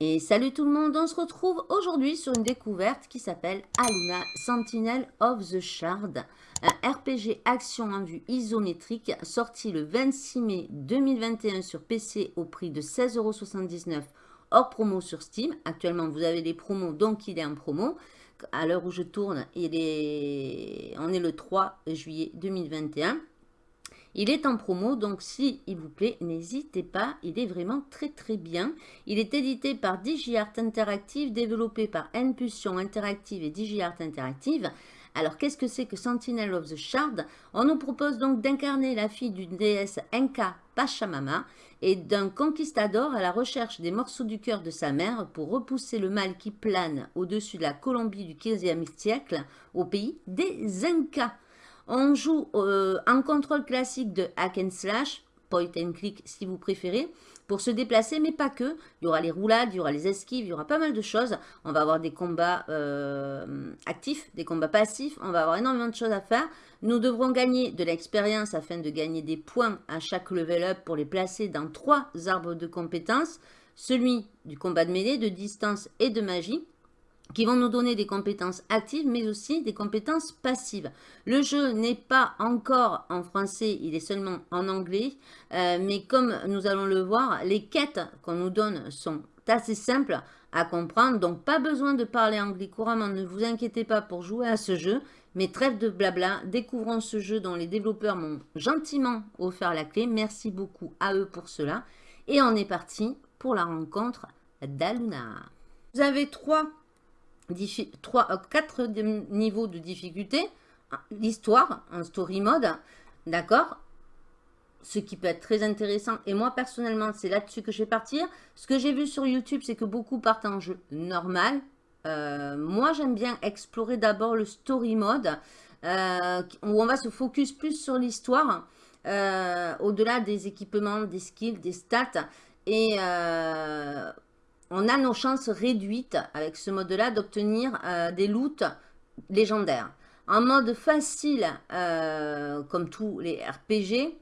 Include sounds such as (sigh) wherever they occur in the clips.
Et salut tout le monde, on se retrouve aujourd'hui sur une découverte qui s'appelle Aluna Sentinel of the Shard, un RPG action en vue isométrique sorti le 26 mai 2021 sur PC au prix de 16,79€ hors promo sur Steam. Actuellement, vous avez des promos, donc il est en promo. À l'heure où je tourne, il est... on est le 3 juillet 2021. Il est en promo, donc si il vous plaît, n'hésitez pas, il est vraiment très très bien. Il est édité par DigiArt Interactive, développé par Impulsion Interactive et DigiArt Interactive. Alors, qu'est-ce que c'est que Sentinel of the Shard? On nous propose donc d'incarner la fille d'une déesse Inca Pachamama et d'un conquistador à la recherche des morceaux du cœur de sa mère pour repousser le mal qui plane au-dessus de la Colombie du 15e siècle au pays des Incas. On joue euh, en contrôle classique de hack and slash, point and click si vous préférez, pour se déplacer, mais pas que. Il y aura les roulades, il y aura les esquives, il y aura pas mal de choses. On va avoir des combats euh, actifs, des combats passifs, on va avoir énormément de choses à faire. Nous devrons gagner de l'expérience afin de gagner des points à chaque level up pour les placer dans trois arbres de compétences. Celui du combat de mêlée, de distance et de magie qui vont nous donner des compétences actives, mais aussi des compétences passives. Le jeu n'est pas encore en français, il est seulement en anglais, euh, mais comme nous allons le voir, les quêtes qu'on nous donne sont assez simples à comprendre, donc pas besoin de parler anglais couramment, ne vous inquiétez pas pour jouer à ce jeu, mais trêve de blabla, découvrons ce jeu dont les développeurs m'ont gentiment offert la clé, merci beaucoup à eux pour cela, et on est parti pour la rencontre d'Aluna. Vous avez trois 3, 4 euh, niveaux de difficulté, l'histoire, un story mode, d'accord ce qui peut être très intéressant. Et moi, personnellement, c'est là-dessus que je vais partir. Ce que j'ai vu sur YouTube, c'est que beaucoup partent en jeu normal. Euh, moi, j'aime bien explorer d'abord le story mode, euh, où on va se focus plus sur l'histoire, au-delà des équipements, des skills, des stats. Et on a nos chances réduites avec ce mode-là d'obtenir euh, des loots légendaires. En mode facile, euh, comme tous les RPG,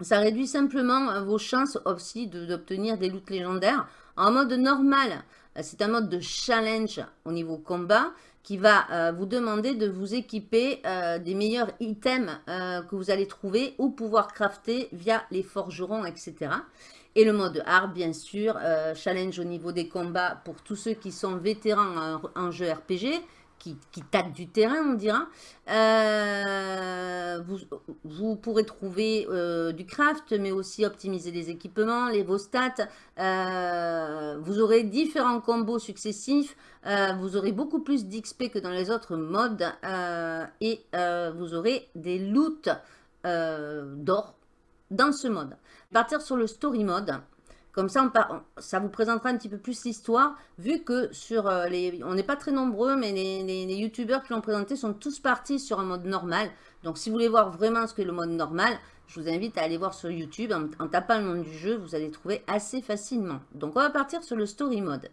ça réduit simplement euh, vos chances aussi d'obtenir des loots légendaires. En mode normal, c'est un mode de challenge au niveau combat qui va vous demander de vous équiper des meilleurs items que vous allez trouver ou pouvoir crafter via les forgerons, etc. Et le mode hard, bien sûr, euh, challenge au niveau des combats pour tous ceux qui sont vétérans en, jeu RPG, qui, qui tâtent du terrain, on dira. Euh, vous, pourrez trouver euh, du craft, mais aussi optimiser les équipements, les vos stats. vous aurez différents combos successifs. vous aurez beaucoup plus d'XP que dans les autres modes. et vous aurez des loots d'or dans ce mode. Partir sur le story mode. Comme ça, ça vous présentera un petit peu plus l'histoire, vu que sur euh, les... On n'est pas très nombreux, mais les, youtubeurs qui l'ont présenté sont tous partis sur un mode normal. Donc, si vous voulez voir vraiment ce qu'est le mode normal, je vous invite à aller voir sur YouTube. En, tapant le nom du jeu, vous allez trouver assez facilement. Donc, on va partir sur le story mode.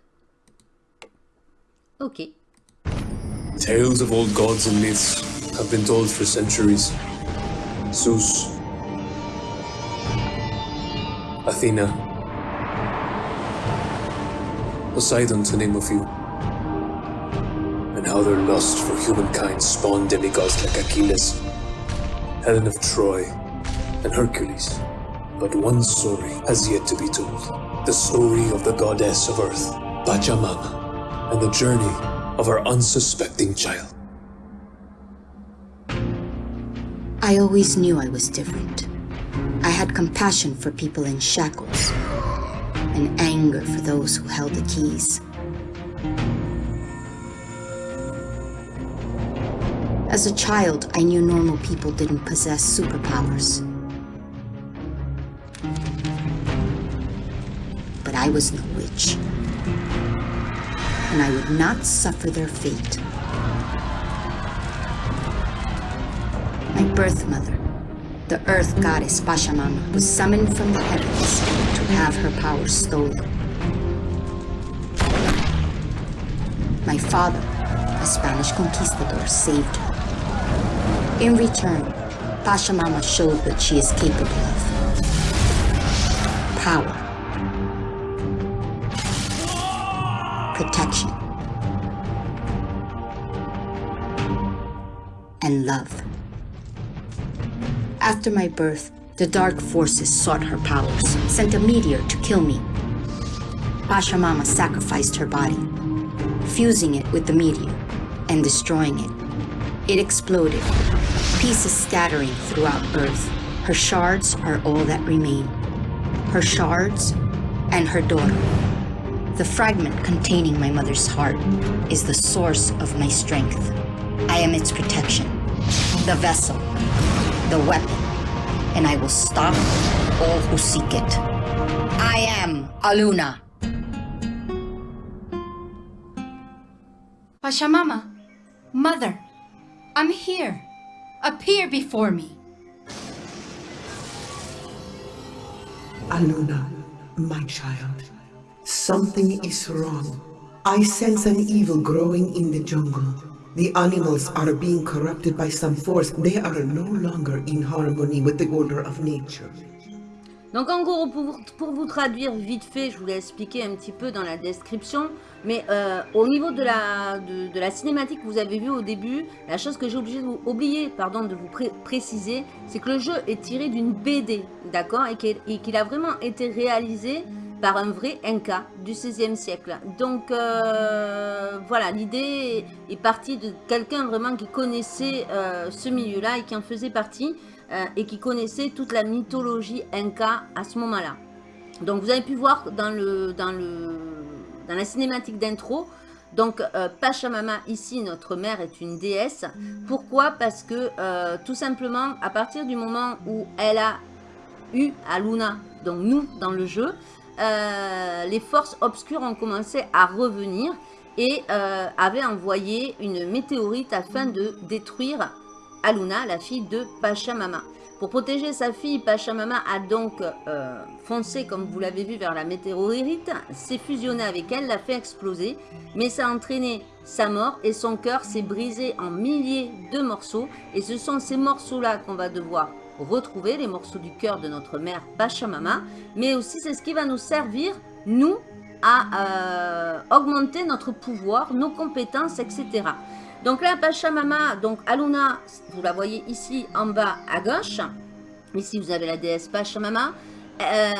Ok. Tales of old gods and myths have been told for centuries. Zeus, Athena, Poseidon to name a few, and how their lust for humankind spawned demigods like Achilles, Helen of Troy, and Hercules. But one story has yet to be told. The story of the goddess of earth, Pachamama, and the journey of her unsuspecting child. I always knew I was different. I had compassion for people in shackles, and anger for those who held the keys. As a child, I knew normal people didn't possess superpowers. But I was no witch. And I would not suffer their fate. My birth mother the Earth goddess Pachamama was summoned from the heavens to have her power stolen. My father, a Spanish conquistador, saved her. In return, Pachamama showed what she is capable of. Power. Protection. And love. After my birth, the dark forces sought her powers, sent a meteor to kill me. Pachamama sacrificed her body, fusing it with the meteor and destroying it. It exploded, pieces scattering throughout Earth. Her shards are all that remain. Her shards and her daughter. The fragment containing my mother's heart is the source of my strength. I am its protection, the vessel, the weapon, and I will stop all who seek it. I am Aluna. Pachamama, Mother, I'm here. Appear before me. Aluna, my child, something is wrong. I sense an evil growing in the jungle. The animals are being corrupted by some force. They are no longer in harmony with the order of nature. Donc en gros, pour, pour vous traduire vite fait, je vous l'ai expliqué un petit peu dans la description, mais euh, au niveau de la, de, de la cinématique que vous avez vue au début, la chose que j'ai oublié pardon, de vous pré- préciser, c'est que le jeu est tiré d'une BD, d'accord, et qu'il a vraiment été réalisé par un vrai Inca du XVIe siècle. Donc euh, voilà, l'idée est partie de quelqu'un vraiment qui connaissait euh, ce milieu-là et qui en faisait partie euh, et qui connaissait toute la mythologie Inca à ce moment-là. Donc vous avez pu voir dans, le, dans, le, dans la cinématique d'intro, donc Pachamama ici, notre mère est une déesse. Pourquoi? Parce que tout simplement, à partir du moment où elle a eu Aluna, donc nous dans le jeu, euh, les forces obscures ont commencé à revenir et euh, avaient envoyé une météorite afin de détruire Aluna, la fille de Pachamama. Pour protéger sa fille, Pachamama a donc euh, foncé, comme vous l'avez vu, vers la météorite, s'est fusionné avec elle, l'a fait exploser, mais ça a entraîné sa mort et son cœur s'est brisé en milliers de morceaux. Et ce sont ces morceaux-là qu'on va devoir retrouver, les morceaux du cœur de notre mère Pachamama, mais aussi c'est ce qui va nous servir, nous, à euh, augmenter notre pouvoir, nos compétences, etc. Donc là, Pachamama, donc Aluna, vous la voyez ici en bas à gauche. Ici, vous avez la déesse Pachamama. Euh,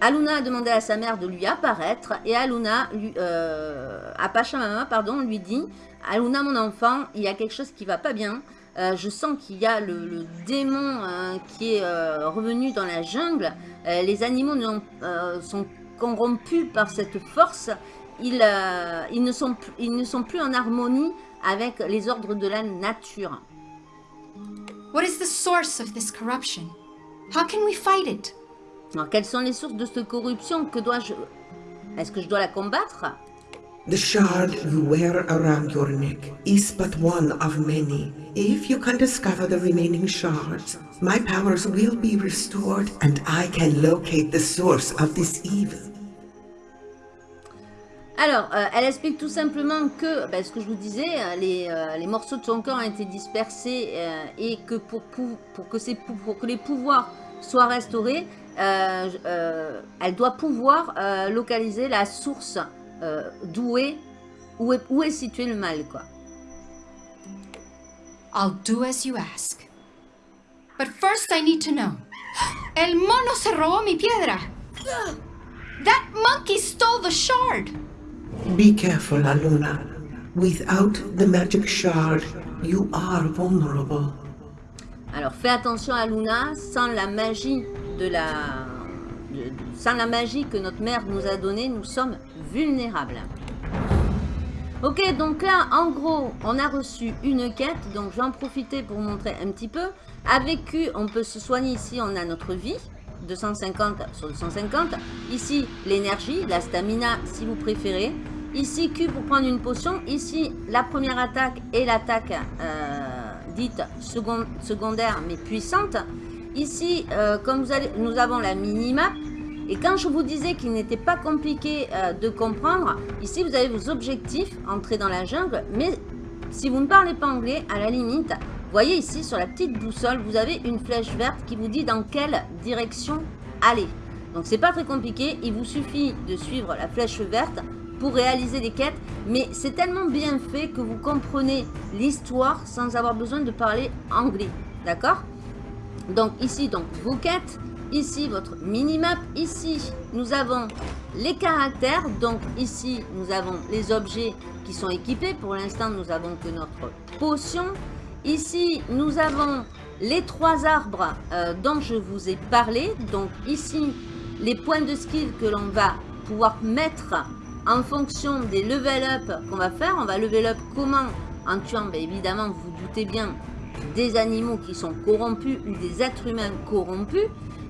Aluna a demandé à sa mère de lui apparaître et Aluna, lui, euh, à Pachamama, pardon, lui dit Aluna, mon enfant, il y a quelque chose qui va pas bien. Euh, je sens qu'il y a le, le démon euh, qui est euh, revenu dans la jungle. Les animaux sont corrompus par cette force. Ils, ils, ne sont, plus- ils ne sont plus en harmonie avec les ordres de la nature. What is the source of this corruption? How can we fight it? Alors, quelles sont les sources de cette corruption? Que dois-je... Est-ce que je dois la combattre? The shard you wear around your neck is but one of many. If you can discover the remaining shards, my powers will be restored and I can locate the source of this evil. Alors, euh, elle explique tout simplement que, ben, ce que je vous disais, euh, les, euh, les morceaux de son corps ont été dispersés euh, et que pour, pou- pour, que pour que les pouvoirs soient restaurés, euh, euh, elle doit pouvoir localiser la source euh, d'où est, où est, où est situé le mal, quoi. I'll do as you ask. But first I need to know. El mono se robó mi piedra. That monkey stole the shard. Be careful, Aluna. Without the magic shard, you are vulnerable. Alors fais attention à Luna, sans la magie de la, de- sans la magie que notre mère nous a donnée, nous sommes vulnérables. Ok, donc là, en gros, on a reçu une quête, donc je vais en profiter pour montrer un petit peu. Avec Q, on peut se soigner ici, on a notre vie, 250 sur 250. Ici, l'énergie, la stamina, si vous préférez. Ici, Q pour prendre une potion. Ici, la première attaque et l'attaque euh, dite second- secondaire, mais puissante. Ici, euh, comme vous allez, nous avons la minimap. Et quand je vous disais qu'il n'était pas compliqué euh, de comprendre, ici vous avez vos objectifs, entrer dans la jungle, mais Si vous ne parlez pas anglais, à la limite, voyez ici sur la petite boussole, vous avez une flèche verte qui vous dit dans quelle direction aller. Donc c'est pas très compliqué, il vous suffit de suivre la flèche verte pour réaliser des quêtes, mais c'est tellement bien fait que vous comprenez l'histoire sans avoir besoin de parler anglais, d'accord? Donc ici, donc vos quêtes, ici votre minimap, ici nous avons les caractères, donc ici nous avons les objets qui sont équipés, pour l'instant nous avons que notre potion, ici nous avons les trois arbres euh, dont je vous ai parlé, donc ici les points de skill que l'on va pouvoir mettre en fonction des level up qu'on va faire. On va level up comment? En tuant, bien évidemment, vous vous doutez bien, des animaux qui sont corrompus ou des êtres humains corrompus.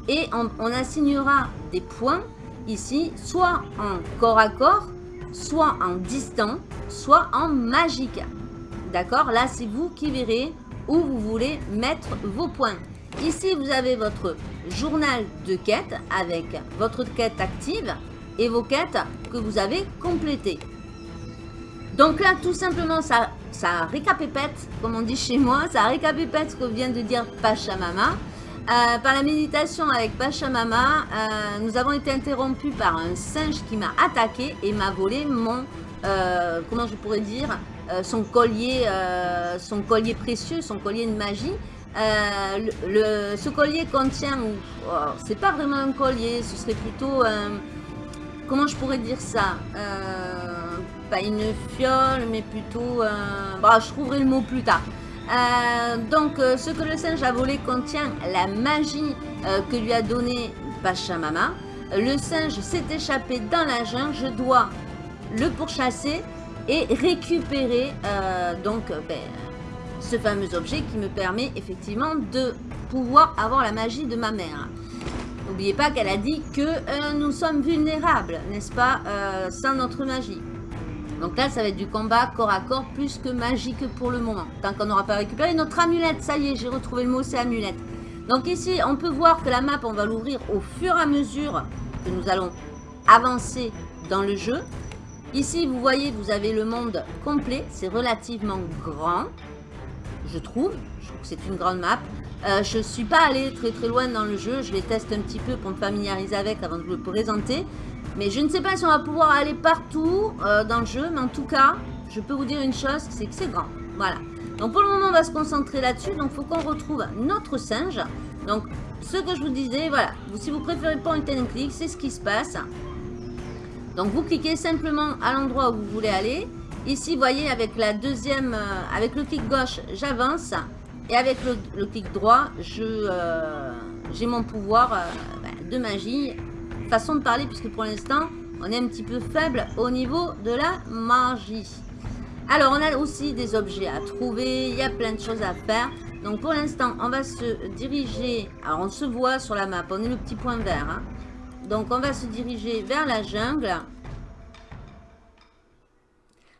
Et on, assignera des points ici, soit en corps à corps, soit en distant, soit en magique. D'accord? Là, c'est vous qui verrez où vous voulez mettre vos points. Ici, vous avez votre journal de quête avec votre quête active et vos quêtes que vous avez complétées. Donc là, tout simplement, ça, ça récapépète, comme on dit chez moi, ça récapépète ce que vient de dire Pachamama. Euh, par la méditation avec Pachamama, euh, nous avons été interrompus par un singe qui m'a attaqué et m'a volé mon, euh, comment je pourrais dire, euh, son collier, son collier précieux, son collier de magie. Ce collier contient, oh, c'est pas vraiment un collier, ce serait plutôt comment je pourrais dire ça Pas une fiole, mais plutôt... Bah, je trouverai le mot plus tard. Euh, donc, euh, ce que le singe a volé contient la magie que lui a donné Pachamama. Le singe s'est échappé dans la jungle. Je dois le pourchasser et récupérer donc ben, ce fameux objet qui me permet effectivement de pouvoir avoir la magie de ma mère. N'oubliez pas qu'elle a dit que euh, nous sommes vulnérables, n'est-ce pas, euh, sans notre magie. Donc là, ça va être du combat corps à corps plus que magique pour le moment. Tant qu'on n'aura pas récupéré notre amulette. Ça y est, j'ai retrouvé le mot, c'est amulette. Donc ici, on peut voir que la map, on va l'ouvrir au fur et à mesure que nous allons avancer dans le jeu. Ici, vous voyez, vous avez le monde complet. C'est relativement grand, je trouve. Je trouve que c'est une grande map. Euh, je ne suis pas allée très très loin dans le jeu. Je les teste un petit peu pour me familiariser avec avant de vous le présenter. Mais je ne sais pas si on va pouvoir aller partout euh, dans le jeu. Mais en tout cas, je peux vous dire une chose, c'est que c'est grand. Voilà. Donc pour le moment, on va se concentrer là-dessus. Donc il faut qu'on retrouve notre singe. Donc ce que je vous disais, voilà. Si vous préférez point and click, c'est ce qui se passe. Donc vous cliquez simplement à l'endroit où vous voulez aller. Ici, vous voyez, avec la deuxième, euh, avec le clic gauche, j'avance. Et avec le, clic droit, euh, j'ai mon pouvoir ben, de magie. Façon de parler, puisque pour l'instant, on est un petit peu faible au niveau de la magie. Alors, on a aussi des objets à trouver. Il y a plein de choses à faire. Donc, pour l'instant, on va se diriger... Alors, on se voit sur la map. On est le petit point vert. Hein. Donc, on va se diriger vers la jungle.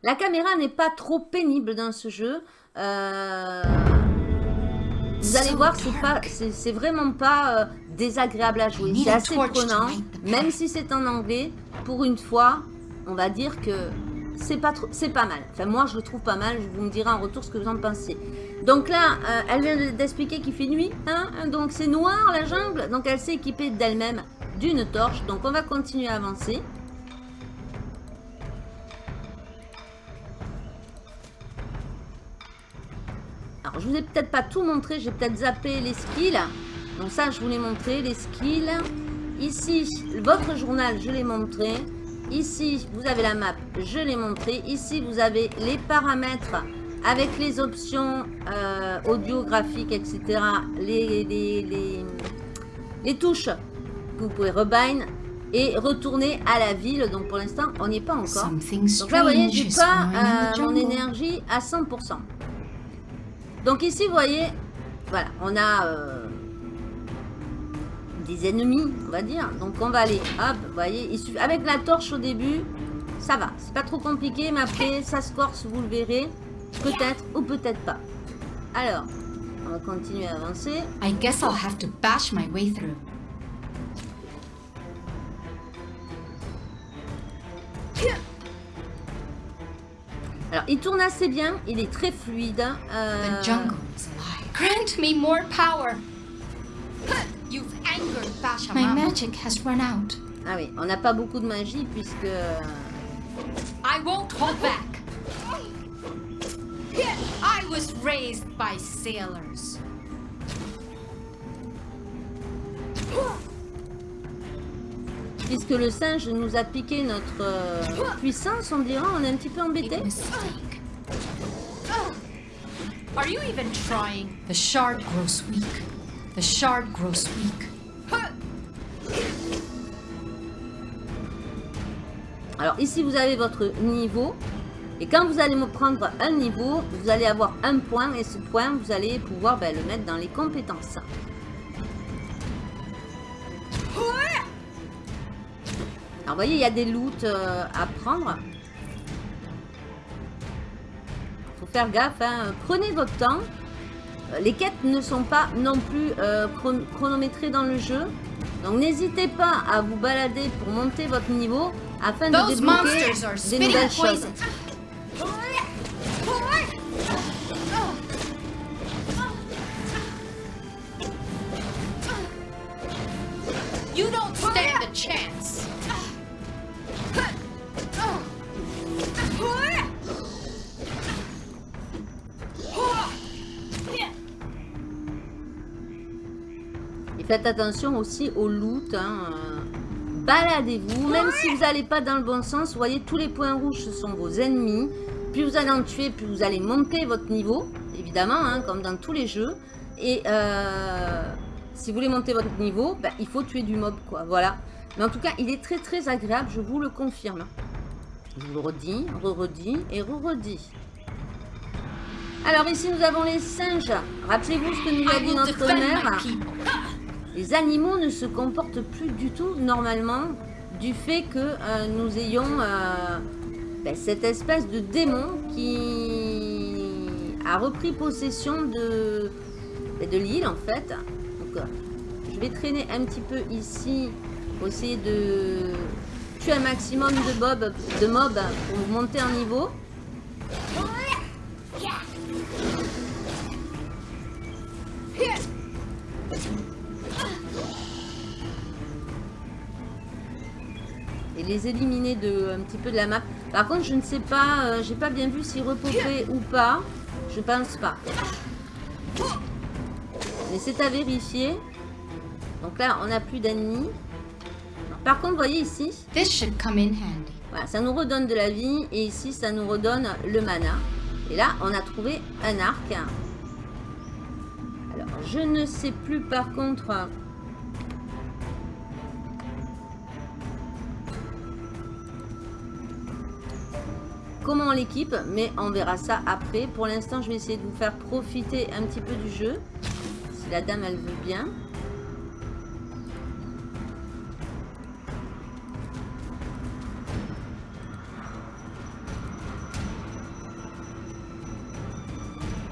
La caméra n'est pas trop pénible dans ce jeu. Euh... Vous allez voir, c'est pas, c'est vraiment pas euh, désagréable à jouer. C'est assez prenant, même si c'est en anglais. Pour une fois, on va dire que c'est pas c'est pas mal. Enfin, moi, je le trouve pas mal. Vous me direz en retour ce que vous en pensez. Donc là, euh, elle vient d'expliquer qu'il fait nuit. Hein donc c'est noir la jungle. Donc elle s'est équipée d'elle-même d'une torche. Donc on va continuer à avancer. Alors, je vous ai peut-être pas tout montré. J'ai peut-être zappé les skills. Donc ça, je vous l'ai montré, les skills. Ici, votre journal, je l'ai montré. Ici, vous avez la map, je l'ai montré. Ici, vous avez les paramètres avec les options euh, audio, graphique, etc. Les, les, les, touches que vous pouvez rebind et retourner à la ville. Donc pour l'instant, on n'y est pas encore. Donc là, vous voyez, j'ai pas euh, mon énergie à 100%. Donc ici, vous voyez, voilà, on a euh, des ennemis, on va dire. Donc on va aller, hop, vous voyez, avec la torche au début, ça va. C'est pas trop compliqué, mais après, ça se force, vous le verrez. Peut-être ou peut-être pas. Alors, on va continuer à avancer. I guess I'll have to bash my way through. Alors, il tourne assez bien, il est très fluide. euh, The jungle is alive. Grant me more power. My magic has run out. Ah oui, on n'a pas beaucoup de magie puisque... euh, I won't hold back. I was raised by sailors. Puisque le singe nous a piqué notre euh, puissance, on dirait, on est un petit peu embêté. Are you even trying? The shard grows weak. The shard grows weak. Alors ici, vous avez votre niveau. Et quand vous allez me prendre un niveau, vous allez avoir un point. Et ce point, vous allez pouvoir ben, le mettre dans les compétences. Alors, vous voyez, il y a des loots euh, à prendre. faut faire gaffe. hein. Prenez votre temps. Euh, Les quêtes ne sont pas non plus euh, chron- chronométrées dans le jeu. Donc, n'hésitez pas à vous balader pour monter votre niveau afin de Those débloquer monsters are des nouvelles choses. poison. You don't stand a chance. Et faites attention aussi au loot. hein, euh, Baladez-vous, même si vous n'allez pas dans le bon sens. Vous voyez, tous les points rouges, ce sont vos ennemis. Plus vous allez en tuer, plus vous allez monter votre niveau. Évidemment, hein, comme dans tous les jeux. Et euh, si vous voulez monter votre niveau, ben, il faut tuer du mob, quoi. Voilà. Mais en tout cas, il est très très agréable, je vous le confirme. Je vous le redis, re-redis et re-redis. Alors ici, nous avons les singes. Rappelez-vous ce que nous a dit notre mère. Les animaux ne se comportent plus du tout normalement du fait que euh, nous ayons euh, ben, cette espèce de démon qui a repris possession de, ben, l'île en fait. Euh, je vais traîner un petit peu ici pour essayer de tuer un maximum de, bob, de mobs pour monter en niveau. Et les éliminer de un petit peu de la map. Par contre, je ne sais pas, euh, j'ai pas bien vu s'ils repopaient ou pas. Je pense pas. Mais c'est à vérifier. Donc là, on n'a plus d'ennemis. Par contre, vous voyez ici, This should come in handy. voilà, ça nous redonne de la vie. Et ici, ça nous redonne le mana. Et là, on a trouvé un arc. Alors, je ne sais plus par contre... Comment on l'équipe, mais on verra ça après. Pour l'instant, je vais essayer de vous faire profiter un petit peu du jeu. Si la dame, elle veut bien.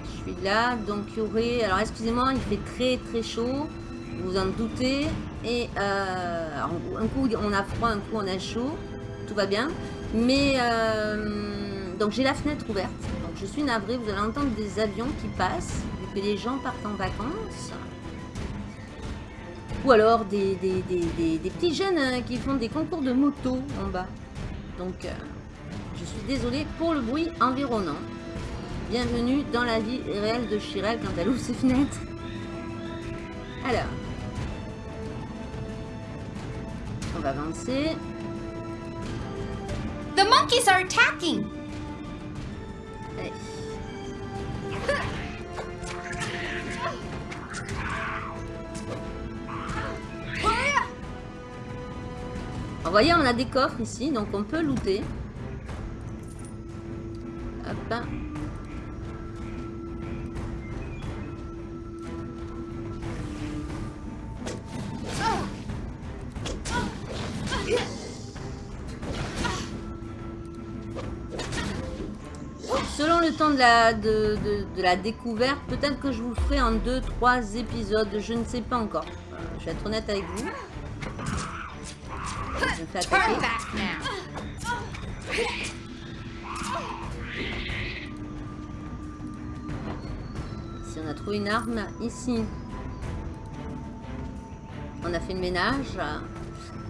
Je suis là, donc il y aurait... Alors excusez-moi, il fait très très chaud, vous en doutez. Et euh, un coup on a froid, un coup on a chaud, tout va bien. Mais euh, donc j'ai la fenêtre ouverte, donc je suis navrée, vous allez entendre des avions qui passent, vu que les gens partent en vacances. Ou alors des, des, des- des- petits jeunes hein, qui font des concours de moto en bas. Donc euh, je suis désolée pour le bruit environnant. Bienvenue dans la vie réelle de Chirel quand elle ouvre ses fenêtres. Alors. On va avancer. The monkeys are attacking. Vous voyez, on a des coffres ici, donc on peut looter. Hop. temps de la, de, de, la découverte, peut-être que je vous ferai en 2-3 épisodes, je ne sais pas encore. Euh, je vais être honnête avec vous. Si on a trouvé une arme ici. On a fait le ménage.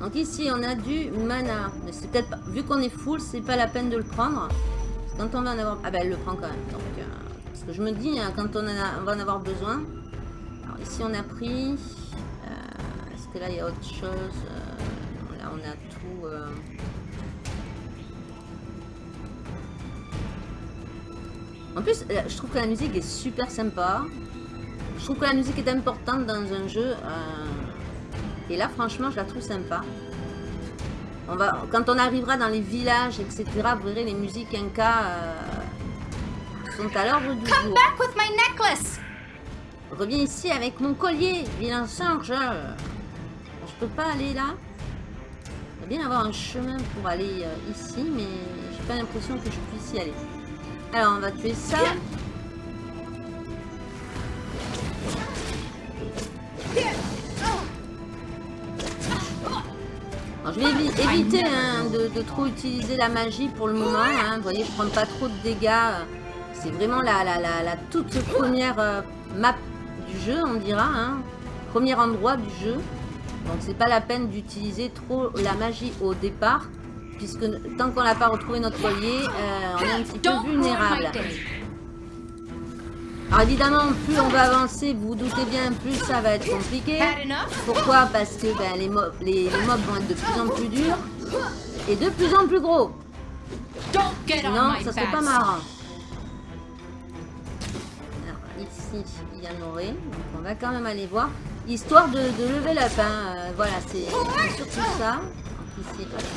Donc ici, on a du mana. Mais c'est peut-être. Vu qu'on est full, c'est pas la peine de le prendre. Quand on va en avoir... Ah ben, elle le prend quand même. Donc, euh, parce que je me dis, hein, quand on, va en avoir besoin. Alors ici, on a pris... Euh, Est-ce que là, il y a autre chose euh, Là, on a tout... euh. En plus, je trouve que la musique est super sympa. Je trouve que la musique est importante dans un jeu. Et là, franchement, je la trouve sympa. On va, quand on arrivera dans les villages, etc., vous verrez, les musiques Inca euh, sont à l'ordre du Come jour. back with my necklace! Reviens ici avec mon collier, vilain singe. Je peux pas aller là. Il va bien avoir un chemin pour aller euh, ici, mais j'ai pas l'impression que je puisse y aller. Alors, on va tuer ça. Je vais évi- éviter hein, de, de trop utiliser la magie pour le moment. hein. Vous voyez, je prends pas trop de dégâts. C'est vraiment la, la, la, la toute première euh, map du jeu, on dira. hein. Premier endroit du jeu. Donc, c'est pas la peine d'utiliser trop la magie au départ. Puisque tant qu'on n'a pas retrouvé notre collier, euh, on est un petit peu vulnérable. Alors évidemment, plus on va avancer, vous vous doutez bien, plus ça va être compliqué. Pourquoi? Parce que ben, les, mobs, les, les mobs vont être de plus en plus durs et de plus en plus gros. Don't get on Sinon, my ça serait pas marrant. Alors, ici, il y en aurait. Donc, on va quand même aller voir. Histoire de, de level up. hein. Euh, voilà, c'est c'est surtout ça. Donc, ici, voilà.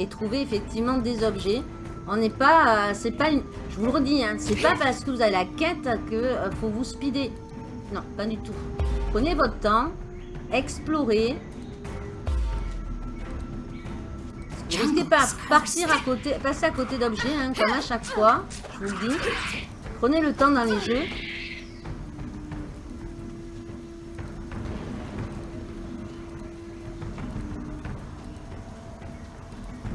Et trouver effectivement des objets. On n'est pas, euh, c'est pas une, je vous le redis, hein, c'est pas parce que vous avez la quête que euh, faut vous speeder. Non, pas du tout. Prenez votre temps, explorez. Vous risquez pas partir à côté, passer à côté d'objets, hein, comme à chaque fois. Je vous le dis. Prenez le temps dans les jeux.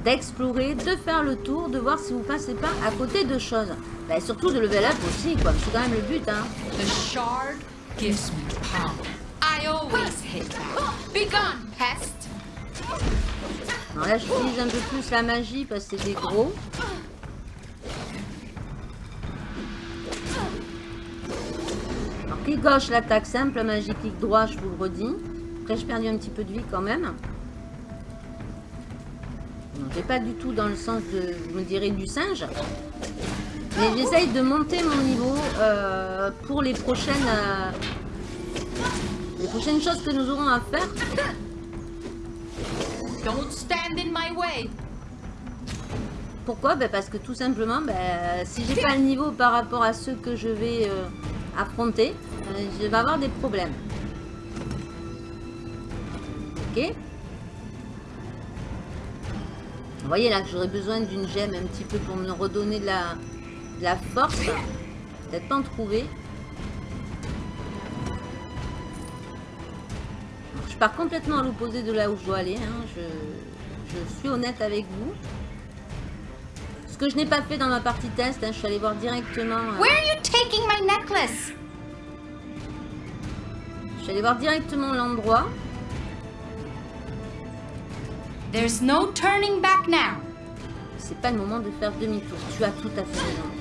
D'explorer, de faire le tour, de voir si vous passez pas à côté de choses. Bah, surtout de level up aussi, quoi. C'est quand même le but, hein. The shard gives me power. I always hate that. Be gone, pest! Alors là, j'utilise un peu plus la magie parce que c'est des gros. Alors, clic gauche, l'attaque simple, magie, clic droit, je vous le redis. Après, j'ai perdu un petit peu de vie quand même. J'ai pas du tout dans le sens de, je me dirais, du singe. Mais j'essaye de monter mon niveau euh, pour les prochaines, euh, les prochaines choses que nous aurons à faire. Don't stand in my way. Pourquoi? Ben Parce que tout simplement, ben, si j'ai pas le niveau par rapport à ceux que je vais euh, affronter, je vais avoir des problèmes. Ok? Vous voyez là que j'aurais besoin d'une gemme un petit peu pour me redonner de la, de la force. Peut-être pas en trouver. Je pars complètement à l'opposé de là où je dois aller. hein. Je, je suis honnête avec vous. Ce que je n'ai pas fait dans ma partie test, hein, je suis allée voir directement. euh, Where are you taking my necklace? je suis allée voir directement l'endroit. There's no turning back now. C'est pas le moment de faire demi-tour. Tu as tout à fait raison.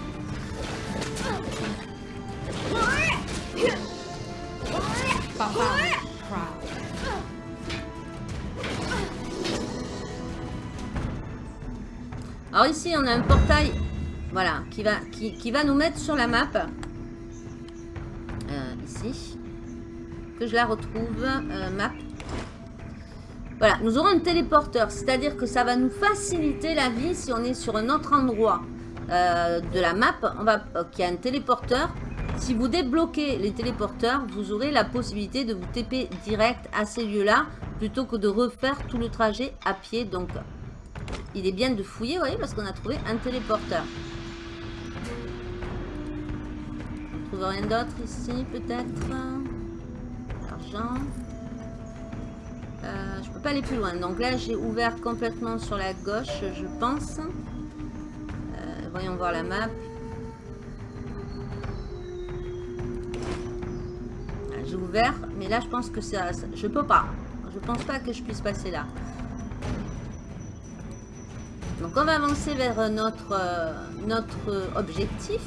Papa. Alors ici, on a un portail, voilà, qui va, qui, qui va nous mettre sur la map. Euh, ici. Que je la retrouve. euh, map. Voilà, nous aurons un téléporteur, c'est-à-dire que ça va nous faciliter la vie si on est sur un autre endroit euh, de la map, on va, qui a un téléporteur. Si vous débloquez les téléporteurs, vous aurez la possibilité de vous TP direct à ces lieux-là, plutôt que de refaire tout le trajet à pied. Donc, il est bien de fouiller, vous voyez, parce qu'on a trouvé un téléporteur. On trouve rien d'autre ici, peut-être? Argent. Euh, je peux pas aller plus loin. Donc là, j'ai ouvert complètement sur la gauche, je pense. Euh, voyons voir la map. Ah, J'ai ouvert, mais là, je pense que ça, ça- je peux pas. Je pense pas que je puisse passer là. Donc on va avancer vers notre, euh, notre objectif.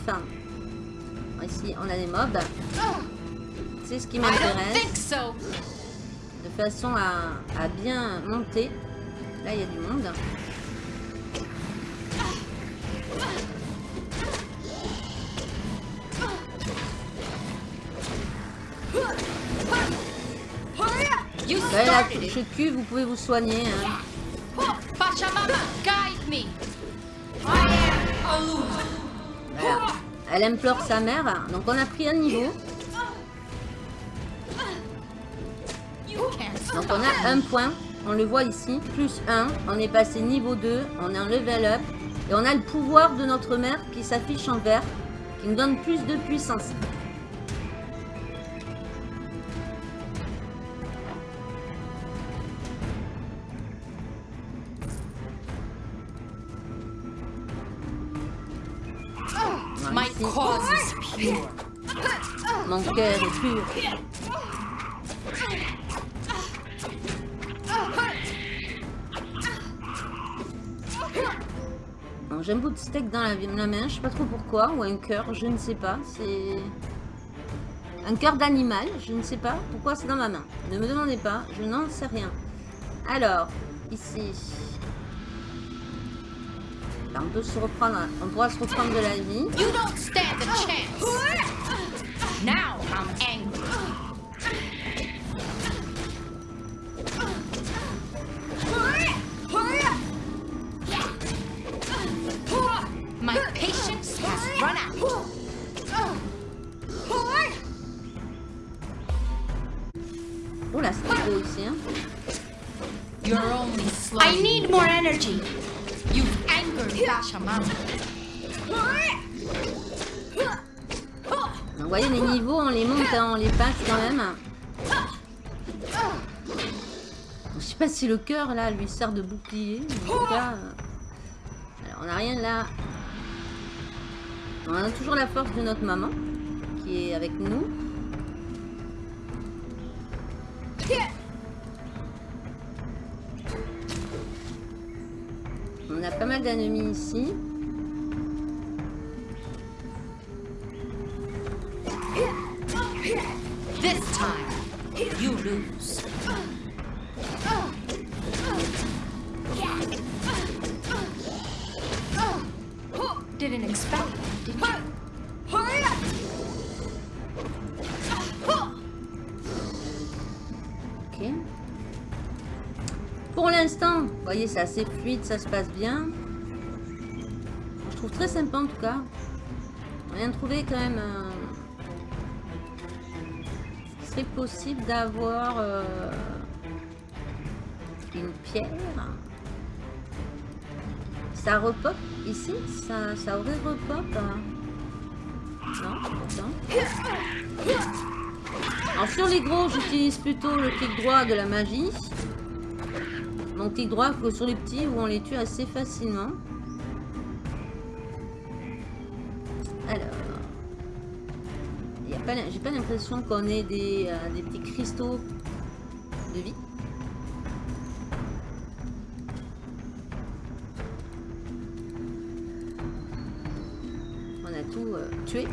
Ici, on a des mobs. C'est ce qui m'intéresse façon à, à bien monter. Là, il y a du monde. Là, la touche cul, vous pouvez vous soigner. hein. Voilà. Elle implore sa mère. Donc on a pris un niveau. Donc on a un point. On le voit ici. Plus 1. On est passé niveau 2. On est en level up. Et on a le pouvoir de notre mère qui s'affiche en vert. Qui nous donne plus de puissance. Mon cœur est pur. Bon, J'ai un bout de steak dans la, main, je sais pas trop pourquoi, ou un cœur, je ne sais pas. C'est un cœur d'animal, je ne sais pas pourquoi c'est dans ma main. Ne me demandez pas, je n'en sais rien. Alors, ici, on peut se reprendre, on pourra se reprendre de la vie. You don't stand a chance. Now I'm energy. You've angered Vous voyez, les niveaux, on les monte, hein, on les passe quand même. Je sais pas si le cœur, là, lui sert de bouclier. En tout cas... euh, Alors, on n'a rien là. On a toujours la force de notre maman, qui est avec nous. Mal d'ennemis ici. This time, you lose. Didn't expect that, did you? Ok. Pour l'instant, vous voyez, c'est assez fluide, ça se passe bien. Très sympa en tout cas. On vient de trouver quand même... euh, serait possible d'avoir euh, une pierre. Ça repop ici? Ça, ça aurait repop hein? Non, non. Alors sur les gros, j'utilise plutôt le clic droit de la magie. Mon clic droit que sur les petits où on les tue assez facilement. J'ai pas l'impression qu'on ait des, euh, des petits cristaux de vie. On a tout euh, tué.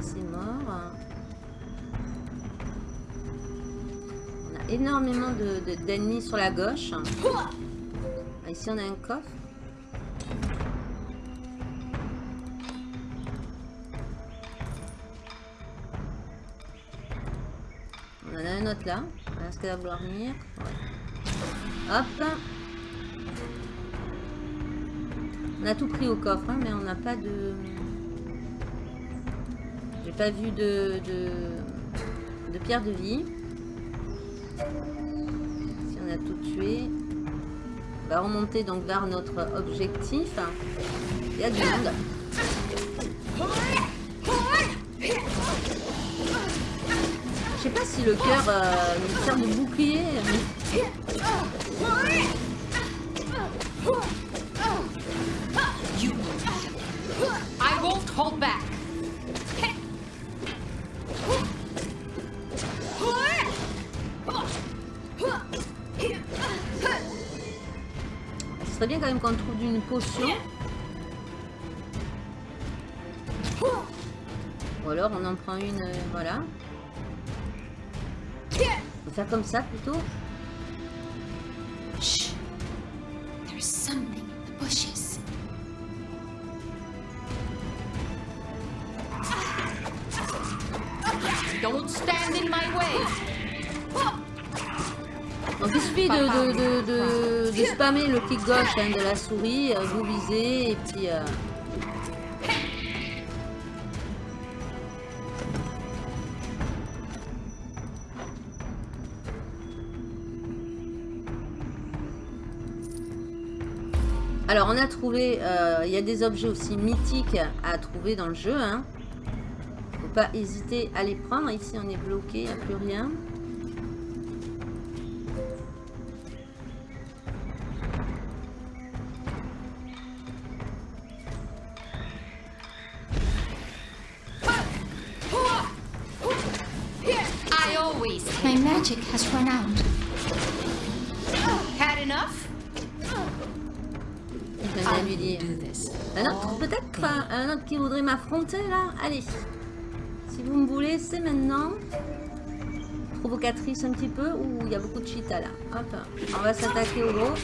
C'est mort. On a énormément de- de- d'ennemis sur la gauche. Ah, Ici, on a un coffre. Là. Est-ce qu'elle va vouloir venir. Hop. On a tout pris au coffre, hein, mais on n'a pas de... J'ai pas vu de, de, de pierre de vie. Si on a tout tué. On va remonter donc vers notre objectif. Il y a du monde. Je sais pas si le cœur euh, nous sert de bouclier. mais- You. I won't hold back. Ce serait bien quand même qu'on trouve une potion. Ou alors on en prend une, euh, voilà. Faire comme ça plutôt. Shh. There's something in the bushes. Don't stand in my way. Donc il suffit de, de, de, de- de spammer le clic gauche hein, de la souris, euh, vous visez et puis... euh, Alors on a trouvé, euh, il y a des objets aussi mythiques à trouver dans le jeu. Hein. Faut pas hésiter à les prendre. Ici on est bloqué, il n'y a plus rien. M'affronter là Allez. Si vous me voulez, c'est maintenant. Provocatrice un petit peu. Ouh, il y a beaucoup de cheetahs là. Hop. On va s'attaquer au gros.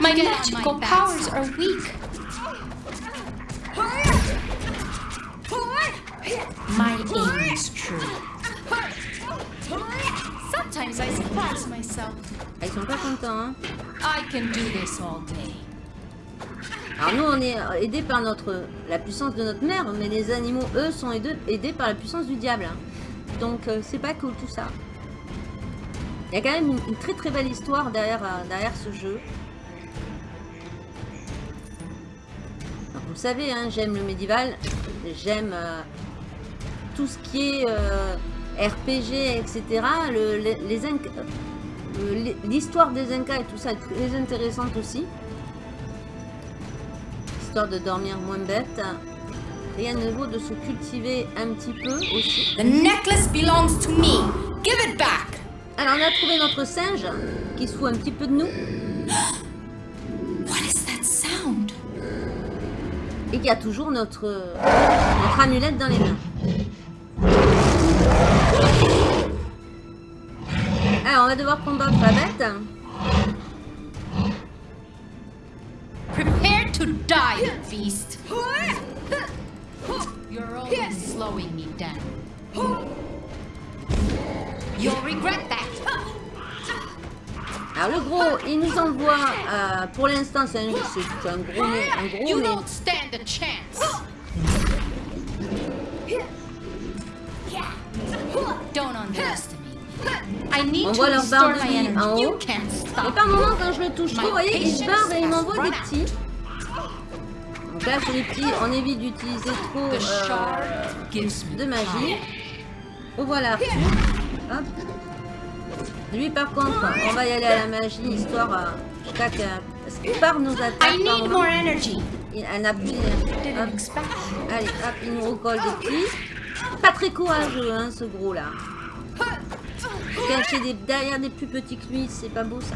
My magical powers are weak. My aim is true. Sometimes I surprise myself. Ils sont pas contents. Hein. I can do this all day. Alors nous, on est aidés par notre la puissance de notre mère, mais les animaux, eux, sont aidés, par la puissance du diable. hein. Donc euh, c'est pas cool tout ça. Il y a quand même une, très très belle histoire derrière, euh, ce jeu. Vous savez, hein, j'aime le médiéval, j'aime euh, tout ce qui est euh, RPG, etc. Euh, L'histoire des Incas et tout ça est très intéressante aussi histoire de dormir moins bête. Rien ne vaut de se cultiver un petit peu aussi. The necklace belongs to me. Give it back. Alors on a trouvé notre singe qui se fout un petit peu de nous (gasps) What is that sound? et qui a toujours notre, notre amulette dans les mains. Alors on va devoir combattre la bête. Die, beast. You're only slowing me down. You'll regret that. Alors le gros, il nous envoie, euh, pour l'instant c'est un, c'est un gros nez, un gros You nez. don't stand a chance. Don't underestimate me. I need On to voit leur barre de vie en haut. You Et stop. par moment, quand je le touche trop, vous voyez, il se barre et il m'envoie des petits. Là, petits, on évite d'utiliser trop euh, de magie. power. Oh voilà. Hop. Lui, par contre, on va y aller à la magie, histoire euh, jusqu'à que... Parce que par nos attaques, par moment, il en a plus. Hop. Allez, hop, il nous recolle des petits. Pas très courageux, hein, ce gros-là. Caché des- derrière des plus petits que lui, c'est pas beau, ça.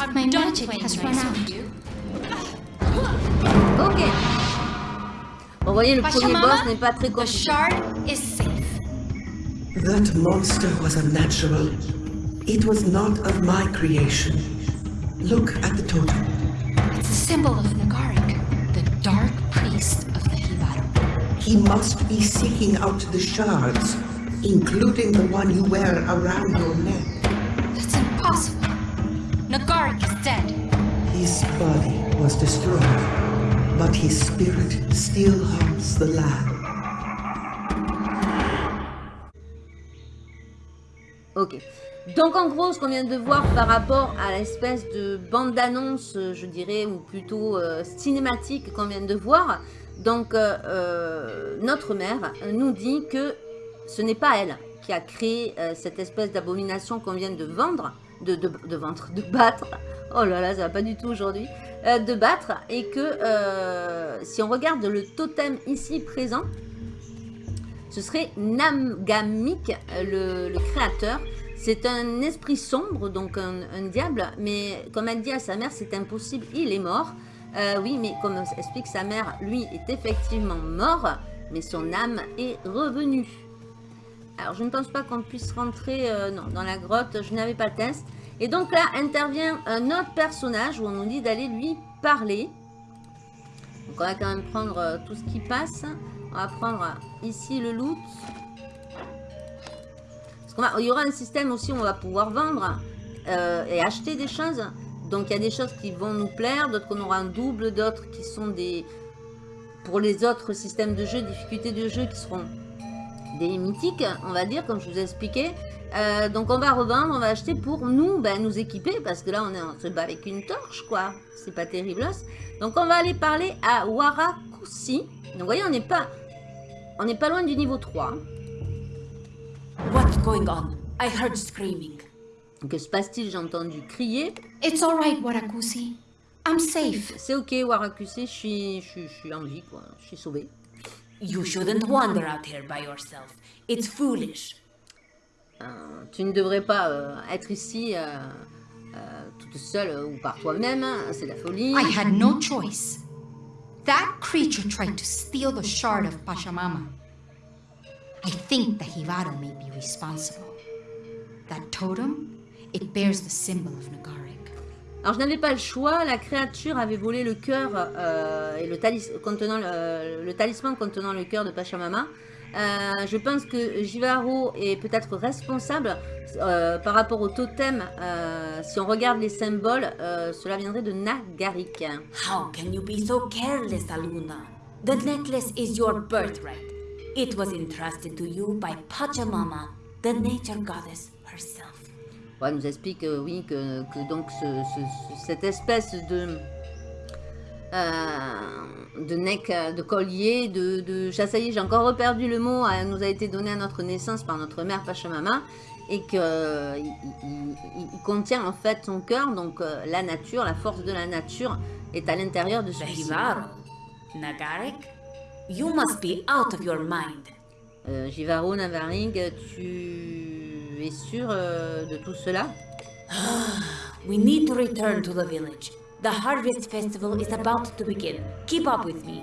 I'm My done magic has run out. you. Ok. Bon, vous voyez, le premier boss n'est pas très the shard is safe. That monster was unnatural. It was not of my creation. Look at the totem. It's a symbol of Nagarik, the dark priest of the Hivaru. He must be seeking out the shards, including the one you wear around your neck. Nagarik is dead. His body was destroyed, but his spirit still haunts the land. Ok. Donc en gros, ce qu'on vient de voir par rapport à l'espèce de bande-annonce, euh, je dirais, ou plutôt euh, cinématique qu'on vient de voir, donc euh, euh, notre mère nous dit que ce n'est pas elle qui a créé euh, cette espèce d'abomination qu'on vient de vendre, de, de, de vendre, de battre. Oh là là, ça va pas du tout aujourd'hui. euh, de battre et que euh, si on regarde le totem ici présent, ce serait Namgamik, euh, le, créateur. C'est un esprit sombre, donc un, diable, mais comme elle dit à sa mère, c'est impossible, il est mort. Oui, mais comme explique sa mère, lui est effectivement mort, mais son âme est revenue. Alors, je ne pense pas qu'on puisse rentrer euh, non, dans la grotte, je n'avais pas le test. Et donc là, intervient un autre personnage où on nous dit d'aller lui parler. Donc on va quand même prendre euh, tout ce qui passe. On va prendre euh, ici le loot. Il y aura un système aussi où on va pouvoir vendre et acheter des choses. Donc il y a des choses qui vont nous plaire, d'autres qu'on aura un double, d'autres qui sont des... Pour les autres systèmes de jeu, difficultés de jeu qui seront des mythiques, on va dire, comme je vous ai expliqué. Euh, donc on va revendre, on va acheter pour nous, ben, nous équiper, parce que là on, est, on se bat avec une torche, quoi. C'est pas terrible. Donc on va aller parler à Warakusi. Donc vous voyez, on n'est pas, on n'est pas loin du niveau 3. What's going on? I heard screaming. Que se passe-t-il? J'ai entendu crier. It's all right, Warakusi. I'm safe. C'est ok, Warakusi, je suis, je, suis- je suis en vie, quoi. Je suis sauvé. You shouldn't wander out here by yourself. It's foolish. Euh, tu ne devrais pas euh, être ici euh, euh, toute seule ou par toi-même. hein. C'est la folie. I had no choice. That creature tried to steal the shard of Pachamama. I think the Hivaro may be responsible. That totem, it bears the symbol of Nagarik. Alors je n'avais pas le choix, la créature avait volé le cœur euh, et le, talis contenant le, le talisman contenant le cœur de Pachamama. Euh, je pense que Jivaro est peut-être responsable euh, par rapport au totem. euh, si on regarde les symboles, euh, cela viendrait de Nagarik. How can you be so careless, Aluna? The necklace is your birthright. It was entrusted to you by Pachamama, the nature goddess herself. Ouais, elle nous explique euh, oui que, que donc ce- ce- ce- cette espèce de euh, de nec, euh, de collier, de, de j'ai encore reperdu le mot, elle nous a été donné à notre naissance par notre mère Pachamama et que euh, il, contient en fait son cœur, donc euh, la nature, la force de la nature est à l'intérieur de celui-ci. Hivaro? Nagarik? You must be out of your mind. Euh, tu es sûr euh, de tout cela? We need to return to the village. The Harvest Festival is about to begin. Keep up with me.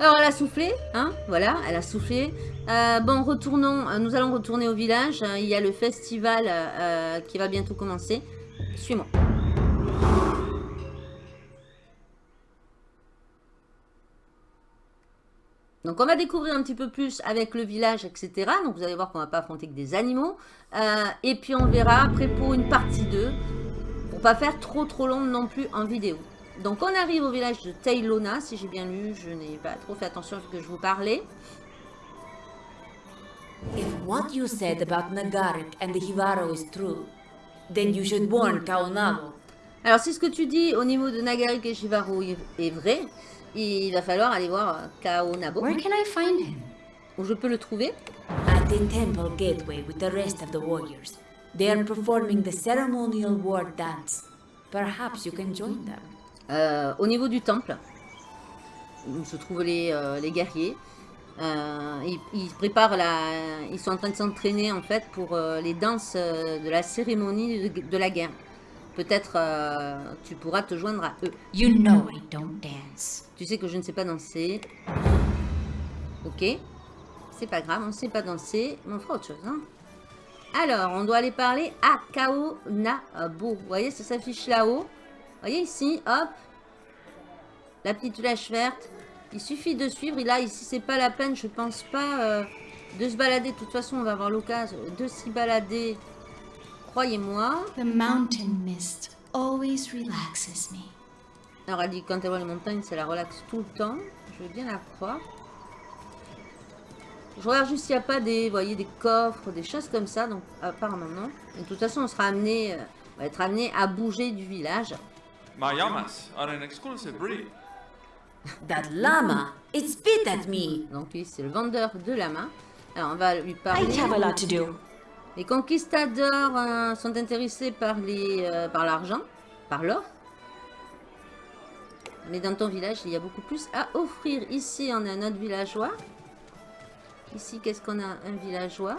Alors elle a soufflé, hein, voilà, elle a soufflé. Euh, bon, retournons, euh, nous allons retourner au village. Il y a le festival euh, qui va bientôt commencer. Suis-moi. Donc on va découvrir un petit peu plus avec le village, etc. Donc vous allez voir qu'on va pas affronter que des animaux. Euh, et puis on verra après pour une partie 2, pour pas faire trop trop long non plus en vidéo. Donc on arrive au village de Tailona, si j'ai bien lu, je n'ai pas trop fait attention à ce que je vous parlais. If what you said about Nagarik and the Hivaro is true, then you should warn. Alors si ce que tu dis au niveau de Nagarik et Shivaro est est vrai, il va falloir aller voir euh, Kaonabo, Where can I find him? où je peux le trouver. At the temple gateway with the rest of the warriors. They are performing the ceremonial war dance. Perhaps you can join them. Euh, au niveau du temple, où se trouvent les, euh, les guerriers. Euh, ils, ils préparent la... Ils sont en train de s'entraîner en fait pour euh, les danses euh, de la cérémonie de, de la guerre. Peut-être euh, tu pourras te joindre à eux. You know I don't dance. Tu sais que je ne sais pas danser. Ok. C'est pas grave, on ne sait pas danser. Mais on fera autre chose. Hein. Alors, on doit aller parler à Kao Nabo. Vous voyez, ça s'affiche là-haut. Vous voyez ici, hop. La petite flèche verte. Il suffit de suivre. Et là, ici, c'est pas la peine, je pense pas, euh, de se balader. De toute façon, on va avoir l'occasion de s'y balader. Croyez-moi. The mountain mist always relaxes me. Alors, elle dit quand elle voit les montagnes, ça la relaxe tout le temps. Je veux bien la croire. Je regarde juste s'il n'y a pas des, voyez, des coffres, des choses comme ça. Donc, apparemment, non. Et de toute façon, on sera amené, euh, on va être amené à bouger du village. My llamas are an exclusive breed. That llama, it spit at me. Donc, lui, c'est le vendeur de la main. Alors, on va lui parler. I have a lot to do. Les conquistadors euh, sont intéressés par les, euh, par l'argent, par l'or. Mais dans ton village, il y a beaucoup plus à offrir. Ici, on a notre villageois. Ici, qu'est-ce qu'on a? Un villageois.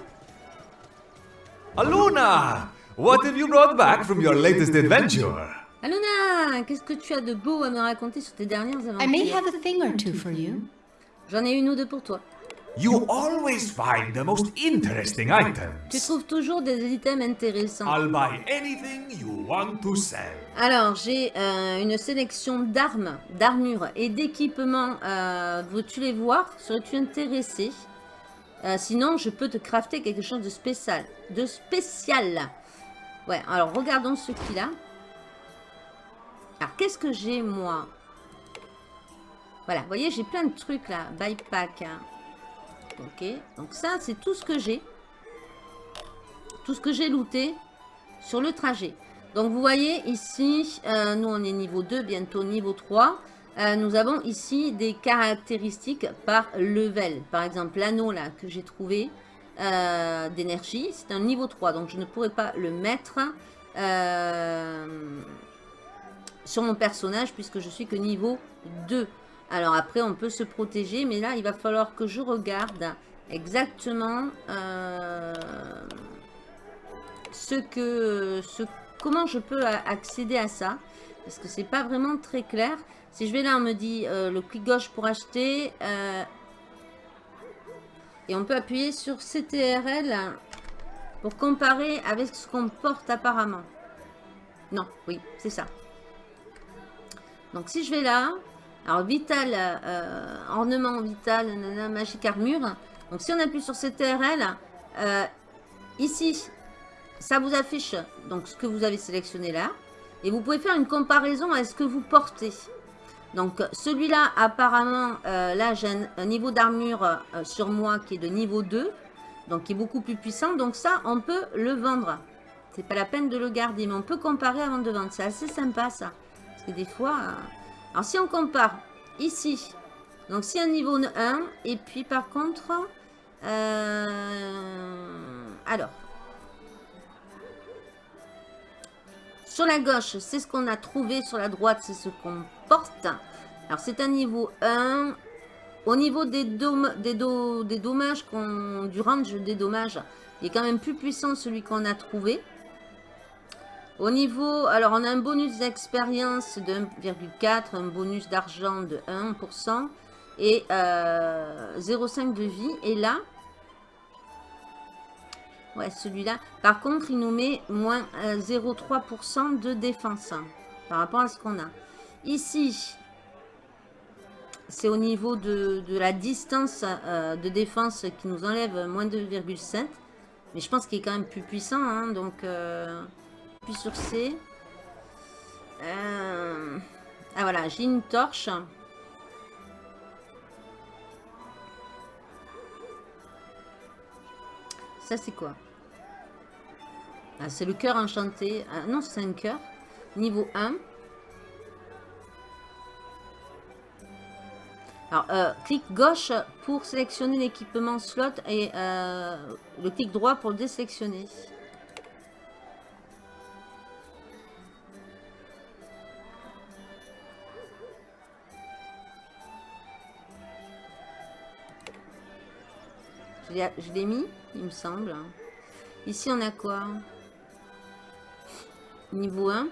Aluna! What have you brought back from your latest adventure? Aluna, qu'est-ce que tu as de beau à me raconter sur tes dernières I may aventures have a thing or two for you. J'en ai une ou deux pour toi. You always find the most interesting Tu trouves toujours des items intéressants. I'll buy anything you want to sell. Alors, j'ai euh, une sélection d'armes, d'armures et d'équipements. Euh, Veux-tu les voir? Serais-tu intéressé? Euh, Sinon, je peux te crafter quelque chose de spécial. De spécial. Ouais, alors regardons ce qu'il a. Alors, qu'est-ce que j'ai, moi? Voilà, vous voyez, j'ai plein de trucs, là. Buypack. hein. Ok, donc ça, c'est tout ce que j'ai. Tout ce que j'ai looté sur le trajet. Donc, vous voyez ici, euh, nous, on est niveau 2, bientôt niveau 3. Euh, nous avons ici des caractéristiques par level. Par exemple, l'anneau, là, que j'ai trouvé euh, d'énergie, c'est un niveau 3. Donc, je ne pourrais pas le mettre sur mon personnage puisque je suis que niveau 2. Alors après, on peut se protéger, mais là, il va falloir que je regarde exactement euh, ce que, ce, comment je peux accéder à ça. Parce que c'est pas vraiment très clair. Si je vais là, on me dit euh, le clic gauche pour acheter. euh, et on peut appuyer sur CTRL pour comparer avec ce qu'on porte apparemment. Non, oui, c'est ça. Donc si je vais là, alors vital, euh, ornement vital, nanana, magique armure. Donc si on appuie sur CTRL, euh, ici, ça vous affiche donc ce que vous avez sélectionné là. Et vous pouvez faire une comparaison à ce que vous portez. Donc celui-là, apparemment, euh, là j'ai un, un niveau d'armure euh, sur moi qui est de niveau 2. Donc qui est beaucoup plus puissant. Donc ça, on peut le vendre. C'est pas la peine de le garder, mais on peut comparer avant de vendre. C'est assez sympa ça. Parce que des fois... Alors si on compare ici, donc c'est un niveau 1, et puis par contre... euh, Alors... Sur la gauche, c'est ce qu'on a trouvé. Sur la droite, c'est ce qu'on porte. Alors c'est un niveau 1. Au niveau des, dom- des, des dommages, du range des dommages, il est quand même plus puissant celui qu'on a trouvé. Au niveau, alors on a un bonus d'expérience de 1,4, un bonus d'argent de 1% et euh, 0,5 de vie. Et là, ouais, celui-là, par contre, il nous met moins euh, 0,3% de défense hein, par rapport à ce qu'on a. Ici, c'est au niveau de, la distance euh, de défense qui nous enlève moins 2,7. Mais je pense qu'il est quand même plus puissant. hein, donc, euh, puis sur C. Euh, ah voilà, j'ai une torche. Ça, c'est quoi? Ah, C'est le cœur enchanté. Ah, non, c'est un cœur. Niveau 1. Alors, euh, clic gauche pour sélectionner l'équipement slot et euh, le clic droit pour le désélectionner. Je l'ai- mis, il me semble. Ici, on a quoi? Niveau 1.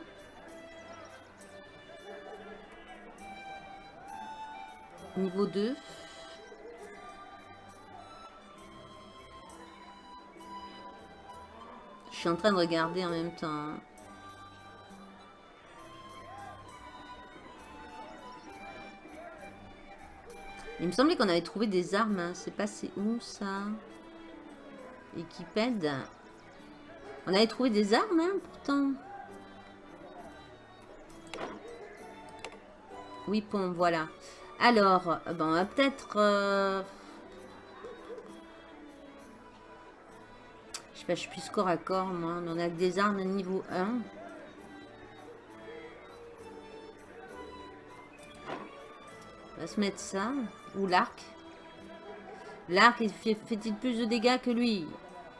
Niveau 2. Je suis en train de regarder en même temps. Il me semblait qu'on avait trouvé des armes. Hein. C'est passé où, ça? Équipède. On avait trouvé des armes, hein, pourtant. Oui, bon, voilà. Alors, bon, on va peut-être... Euh, je sais pas, je suis plus corps à corps, moi. On a des armes niveau 1. Va se mettre ça. Ou l'arc. L'arc, il fait- fait-il plus de dégâts que lui?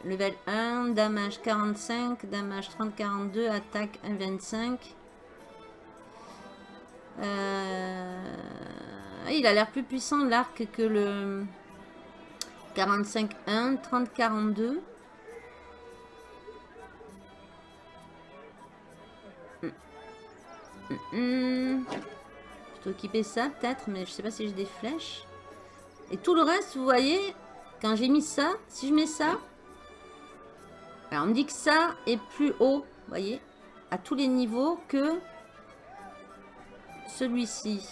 Level 1, damage 45, damage 30-42, attaque 1,25. Euh, Il a l'air plus puissant l'arc que le 45-1, 30-42. Hmm. Hmm, hmm. Plutôt équiper ça peut-être, mais je sais pas si j'ai des flèches. Et tout le reste, vous voyez, quand j'ai mis ça, si je mets ça, on me dit que ça est plus haut, voyez, à tous les niveaux que celui-ci.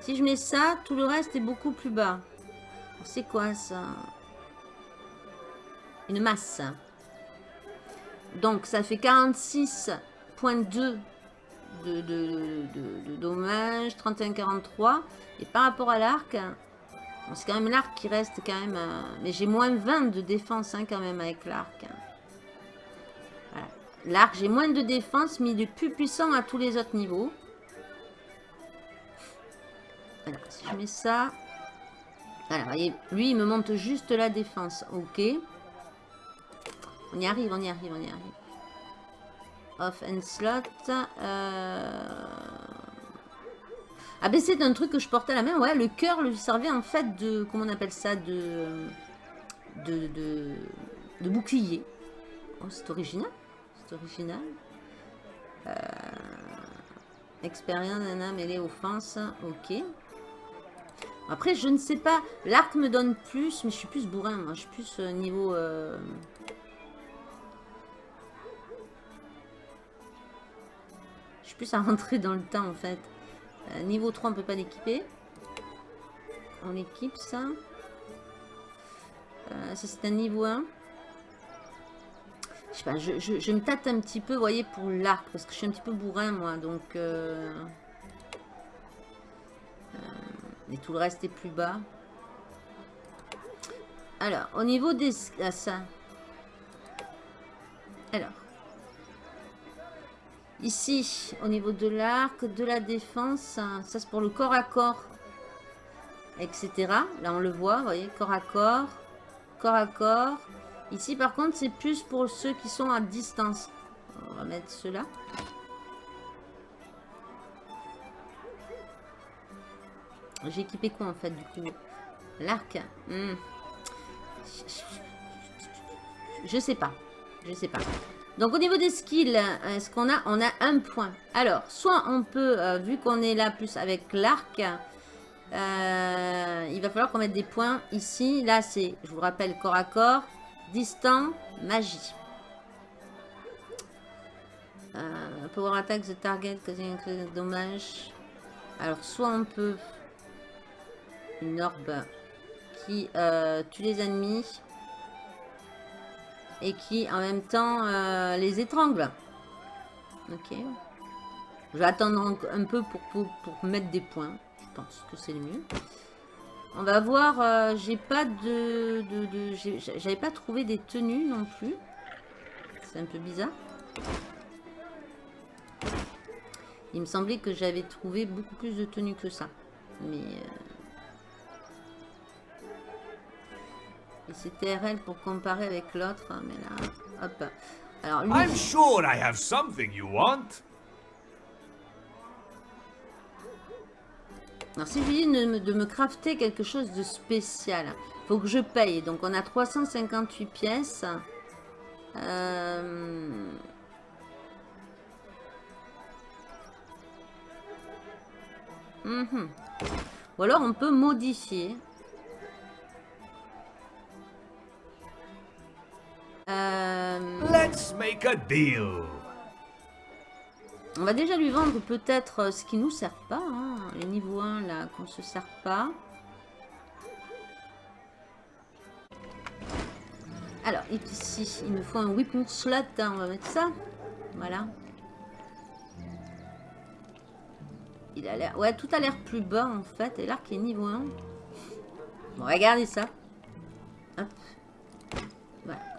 Si je mets ça, tout le reste est beaucoup plus bas. C'est quoi ça? Une masse. Donc ça fait 46.2 de, de, dommages, 31-43. Et par rapport à l'arc, c'est quand même l'arc qui reste quand même... euh, mais j'ai moins 20 de défense hein, quand même avec l'arc. Voilà. L'arc, j'ai moins de défense, mais il est plus puissant à tous les autres niveaux. Alors, si je mets ça... Alors, voyez, lui, il me monte juste la défense. Ok. On y arrive, on y arrive, on y arrive. Off and slot. Euh... C'est un truc que je portais à la main. Ouais, le cœur lui servait en fait de... Comment on appelle ça De... De... De, bouclier. Oh, c'est original. C'est original. Euh... Expérience, nana, mêlée, offense. Ok. Après, je ne sais pas. L'arc me donne plus, mais je suis plus bourrin. Je suis plus euh, niveau... euh, plus à rentrer dans le temps, en fait. Euh, niveau 3, on peut pas l'équiper. On équipe ça. Euh, ça, c'est un niveau 1. Je sais pas, je, me tâte un petit peu, voyez, pour l'arc. Parce que je suis un petit peu bourrin, moi. Donc... euh, et tout le reste est plus bas. Alors, au niveau des... Ah, ça. Alors. Ici, au niveau de l'arc, de la défense, hein, ça c'est pour le corps à corps, etc. Là, on le voit, vous voyez, corps à corps, corps à corps. Ici, par contre, c'est plus pour ceux qui sont à distance. On va mettre cela. J'ai équipé quoi en fait du coup? L'arc Hmm. Je sais pas. Je sais pas. Donc au niveau des skills, est-ce qu'on a On a un point. Alors, soit on peut, euh, vu qu'on est là plus avec l'arc, euh, il va falloir qu'on mette des points ici. Là, c'est, je vous rappelle, corps à corps, distant, magie. Euh, power attack the target, dommage. Alors, soit on peut une orbe qui euh, tue les ennemis et qui en même temps euh, les étrangle. Ok. Je vais attendre un- peu pour, mettre des points. Je pense que c'est le mieux. On va voir. euh, J'ai pas de... de, J'avais pas trouvé des tenues non plus. C'est un peu bizarre. Il me semblait que j'avais trouvé beaucoup plus de tenues que ça. Mais... euh, Et c'était RL pour comparer avec l'autre, hein, mais là, hop. Alors lui, I'm sure I have something you want. alors si je lui dis de me, de me crafter quelque chose de spécial, faut que je paye. Donc on a 358 pièces. Euh, mhm. Ou alors on peut modifier. Euh, Let's make a deal. On va déjà lui vendre peut-être euh, ce qui nous sert pas. hein, Les niveaux 1 là, qu'on se sert pas. Alors, ici, il me faut un weapon slot. hein, on va mettre ça. Voilà. Il a l'air... Ouais, tout a l'air plus bas en fait. Et l'arc est niveau 1. Bon, regardez ça. Hop.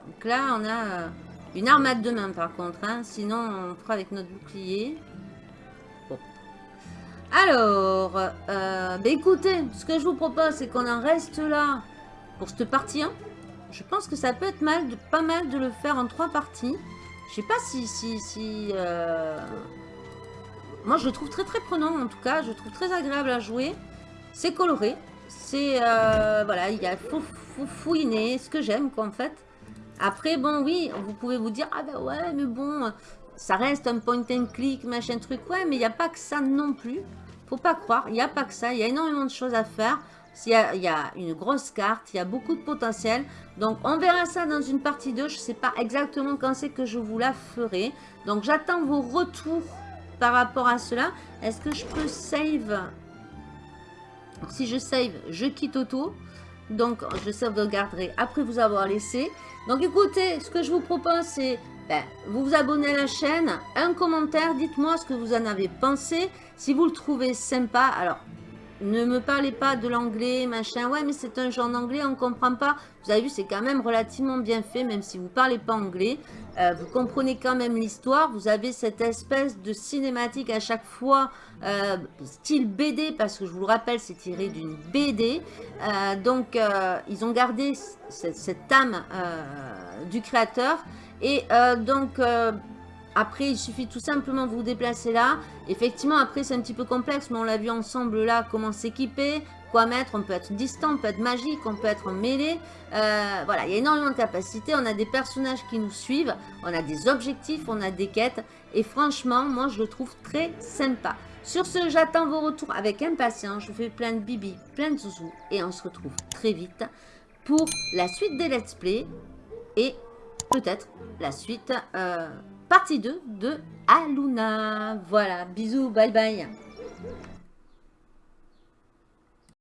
Donc là, on a euh, une armade de main par contre. hein. Sinon, on fera avec notre bouclier. Bon. Alors, euh, bah écoutez, ce que je vous propose, c'est qu'on en reste là pour cette partie 1. Je pense que ça peut être mal, pas mal de le faire en trois parties. Je sais pas si... si, si euh, Moi, je le trouve très très prenant en tout cas. Je le trouve très agréable à jouer. C'est coloré. C'est... euh, voilà, il y a fou, fou, fouiné, ce que j'aime quoi en fait. Après, bon, oui, vous pouvez vous dire, ah ben ouais, mais bon, ça reste un point and click, machin truc. Ouais, mais il n'y a pas que ça non plus. Faut pas croire, il n'y a pas que ça. Il y a énormément de choses à faire. Il y, a, il y a une grosse carte, il y a beaucoup de potentiel. Donc, on verra ça dans une partie 2. Je ne sais pas exactement quand c'est que je vous la ferai. Donc, j'attends vos retours par rapport à cela. Est-ce que je peux save? Si je save, je quitte auto. Donc, je sauvegarderai après vous avoir laissé. Donc, écoutez, ce que je vous propose, c'est ben, vous vous abonnez à la chaîne, un commentaire, dites-moi ce que vous en avez pensé. Si vous le trouvez sympa, alors ne me parlez pas de l'anglais, machin. Ouais, mais c'est un jeu en anglais, on comprend pas. Vous avez vu, c'est quand même relativement bien fait, même si vous parlez pas anglais. Euh, vous comprenez quand même l'histoire. Vous avez cette espèce de cinématique à chaque fois, euh, style BD, parce que je vous le rappelle, c'est tiré d'une BD. Euh, donc, ils ont gardé cette, âme du créateur. Et donc, après, il suffit tout simplement de vous déplacer là. Effectivement, après, c'est un petit peu complexe, mais on l'a vu ensemble là, comment s'équiper, quoi mettre. On peut être distant, on peut être magique, on peut être mêlé. Euh, voilà, il y a énormément de capacités. On a des personnages qui nous suivent, on a des objectifs, on a des quêtes. Et franchement, moi, je le trouve très sympa. Sur ce, j'attends vos retours avec impatience. Je vous fais plein de bibi, plein de zouzous. Et on se retrouve très vite pour la suite des let's play. Et peut-être la suite, euh, partie 2 de Aluna. Voilà, bisous, bye bye.